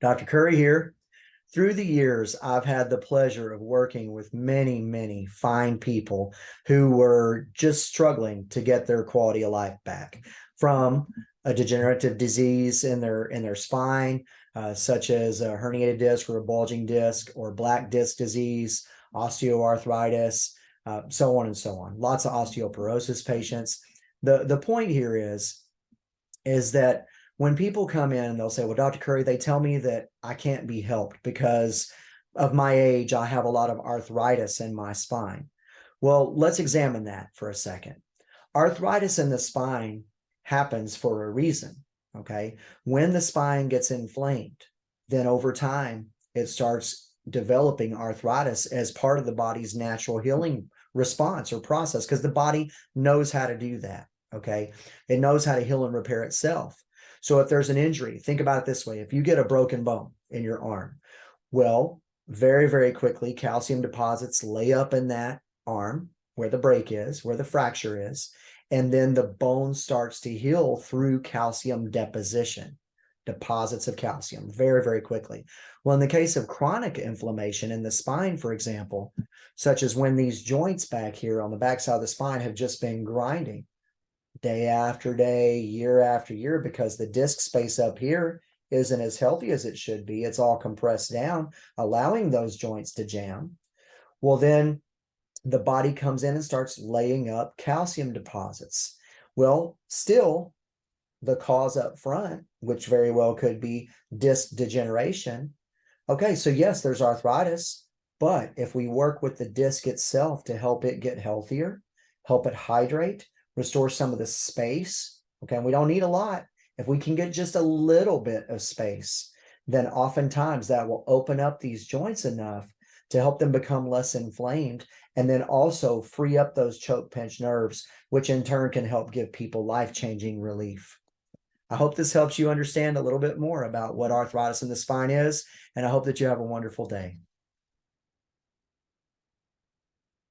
Dr. Curry here. Through the years, I've had the pleasure of working with many, many fine people who were just struggling to get their quality of life back from a degenerative disease in their in their spine, uh, such as a herniated disc or a bulging disc or black disc disease, osteoarthritis, uh, so on and so on. Lots of osteoporosis patients. The the point here is is that when people come in, they'll say, well, Dr. Curry, they tell me that I can't be helped because of my age. I have a lot of arthritis in my spine. Well, let's examine that for a second. Arthritis in the spine happens for a reason. Okay. When the spine gets inflamed, then over time, it starts developing arthritis as part of the body's natural healing response or process because the body knows how to do that. Okay. It knows how to heal and repair itself. So if there's an injury, think about it this way. If you get a broken bone in your arm, well, very, very quickly, calcium deposits lay up in that arm where the break is, where the fracture is, and then the bone starts to heal through calcium deposition, deposits of calcium very, very quickly. Well, in the case of chronic inflammation in the spine, for example, such as when these joints back here on the backside of the spine have just been grinding, day after day, year after year, because the disk space up here isn't as healthy as it should be. It's all compressed down, allowing those joints to jam. Well, then the body comes in and starts laying up calcium deposits. Well, still the cause up front, which very well could be disc degeneration. Okay, so yes, there's arthritis, but if we work with the disc itself to help it get healthier, help it hydrate, restore some of the space. Okay, we don't need a lot. If we can get just a little bit of space, then oftentimes that will open up these joints enough to help them become less inflamed and then also free up those choke pinch nerves, which in turn can help give people life-changing relief. I hope this helps you understand a little bit more about what arthritis in the spine is, and I hope that you have a wonderful day.